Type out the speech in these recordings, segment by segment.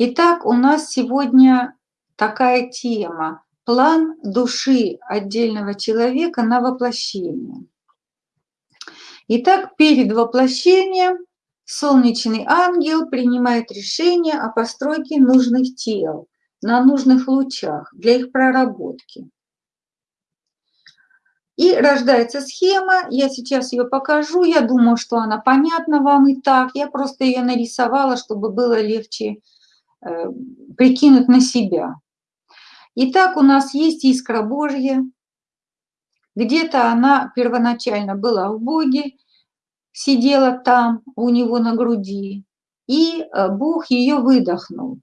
Итак, у нас сегодня такая тема – план души отдельного человека на воплощение. Итак, перед воплощением солнечный ангел принимает решение о постройке нужных тел на нужных лучах для их проработки. И рождается схема, я сейчас ее покажу, я думаю, что она понятна вам и так, я просто ее нарисовала, чтобы было легче прикинуть на себя. Итак, у нас есть искра Божья. Где-то она первоначально была в Боге, сидела там у него на груди, и э, Бог ее выдохнул.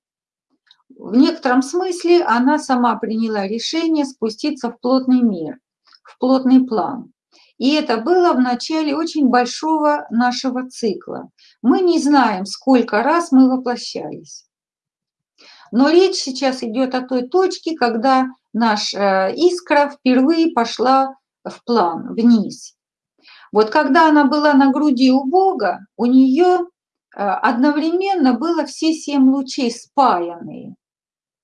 В некотором смысле она сама приняла решение спуститься в плотный мир, в плотный план. И это было в начале очень большого нашего цикла. Мы не знаем, сколько раз мы воплощались. Но речь сейчас идет о той точке, когда наш э, искра впервые пошла в план, вниз. Вот когда она была на груди у Бога, у нее э, одновременно было все семь лучей спаянные.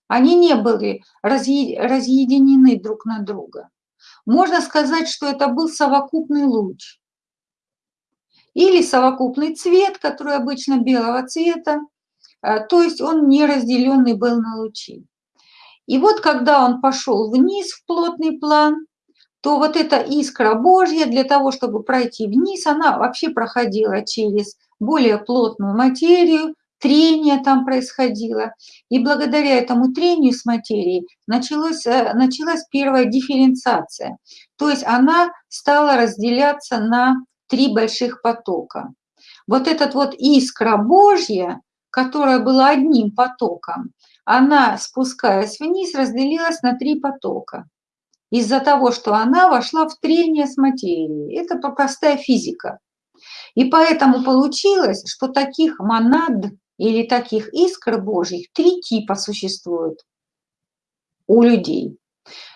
Они не были разъединены друг на друга. Можно сказать, что это был совокупный луч. Или совокупный цвет, который обычно белого цвета, то есть он не разделенный был на лучи. И вот когда он пошел вниз в плотный план, то вот эта искра Божья для того, чтобы пройти вниз, она вообще проходила через более плотную материю, трение там происходило. И благодаря этому трению с материей началось, э, началась первая дифференциация. То есть она стала разделяться на три больших потока. Вот этот вот искра Божья, которая была одним потоком, она, спускаясь вниз, разделилась на три потока. Из-за того, что она вошла в трение с материей. Это простая физика. И поэтому получилось, что таких монад или таких искр Божьих три типа существует у людей.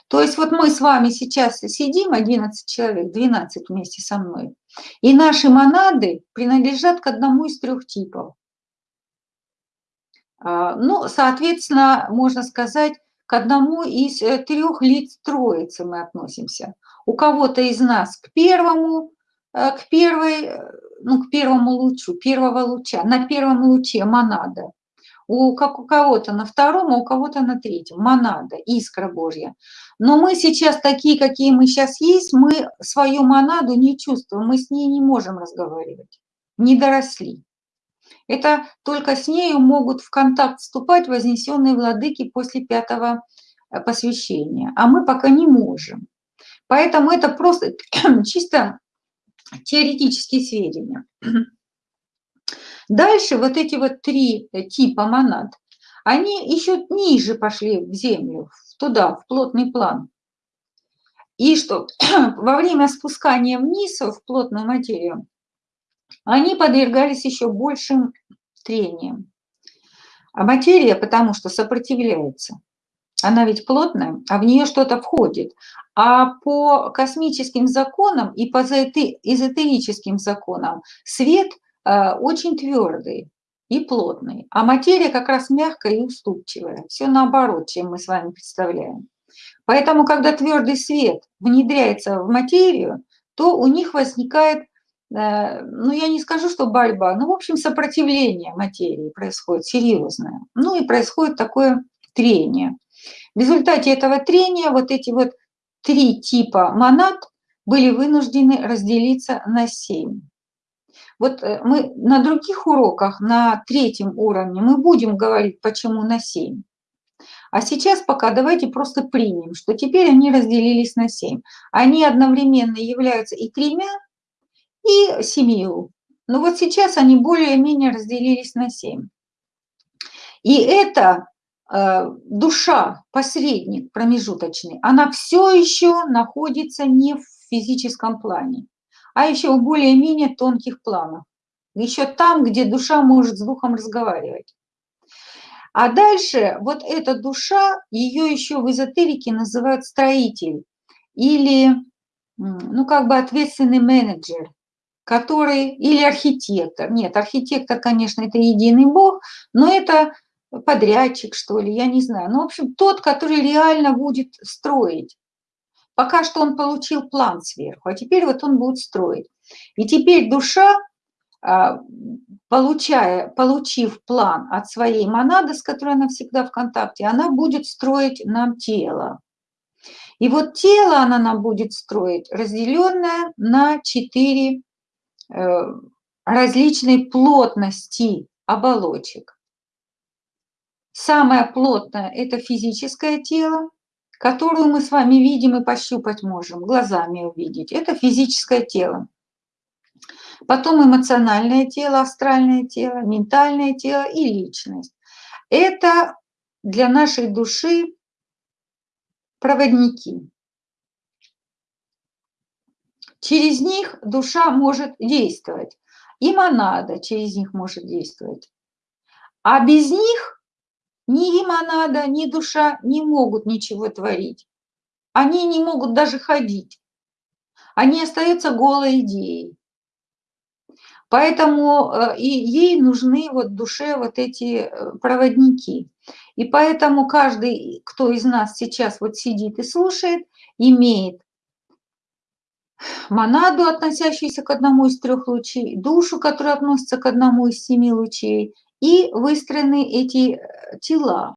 То есть вот мы с вами сейчас сидим, 11 человек, 12 вместе со мной, и наши монады принадлежат к одному из трех типов. А, ну, соответственно, можно сказать, к одному из э, трех лиц троицы мы относимся. У кого-то из нас к первому, э, к первой, э, ну, к первому лучу, первого луча, на первом луче монада. У, как у кого-то на втором, а у кого-то на третьем. Монада, искра Божья. Но мы сейчас такие, какие мы сейчас есть, мы свою монаду не чувствуем, мы с ней не можем разговаривать. Не доросли. Это только с нею могут в контакт вступать вознесенные владыки после пятого э, посвящения, а мы пока не можем. Поэтому это просто чисто теоретические сведения. Дальше вот эти вот три э, типа монад, они еще ниже пошли в землю, туда, в плотный план. И что во время спускания вниз в плотную материю они подвергались еще большим трениям. А материя, потому что сопротивляется, она ведь плотная, а в нее что-то входит. А по космическим законам и по эзотерическим законам свет э, очень твердый и плотный, а материя как раз мягкая и уступчивая. Все наоборот, чем мы с вами представляем. Поэтому, когда твердый свет внедряется в материю, то у них возникает ну, я не скажу, что борьба, но, в общем, сопротивление материи происходит серьезное. Ну, и происходит такое трение. В результате этого трения вот эти вот три типа монад были вынуждены разделиться на семь. Вот э, мы на других уроках, на третьем уровне, мы будем говорить, почему на семь. А сейчас пока давайте просто примем, что теперь они разделились на семь. Они одновременно являются и тремя, и семью. Но вот сейчас они более-менее разделились на семь. И эта э, душа, посредник промежуточный, она все еще находится не в физическом плане, а еще в более-менее тонких планах. Еще там, где душа может с духом разговаривать. А дальше вот эта душа, ее еще в эзотерике называют строитель или, ну, как бы ответственный менеджер который, или архитектор, нет, архитектор, конечно, это единый Бог, но это подрядчик, что ли, я не знаю. Ну, в общем, тот, который реально будет строить. Пока что он получил план сверху, а теперь вот он будет строить. И теперь душа, а, получая, получив план от своей монады, с которой она всегда в контакте, она будет строить нам тело. И вот тело она нам будет строить, разделенное на четыре различной плотности оболочек. Самое плотное – это физическое тело, которую мы с вами видим и пощупать можем, глазами увидеть. Это физическое тело. Потом эмоциональное тело, астральное тело, ментальное тело и личность. Это для нашей души проводники. Через них душа может действовать. И монада через них может действовать. А без них ни лимонада, ни душа не могут ничего творить. Они не могут даже ходить. Они остаются голой идеей. Поэтому э, и ей нужны вот душе вот эти э, проводники. И поэтому каждый, кто из нас сейчас вот сидит и слушает, имеет монаду, относящуюся к одному из трех лучей, душу, которая относится к одному из семи лучей, и выстроены эти э, тела.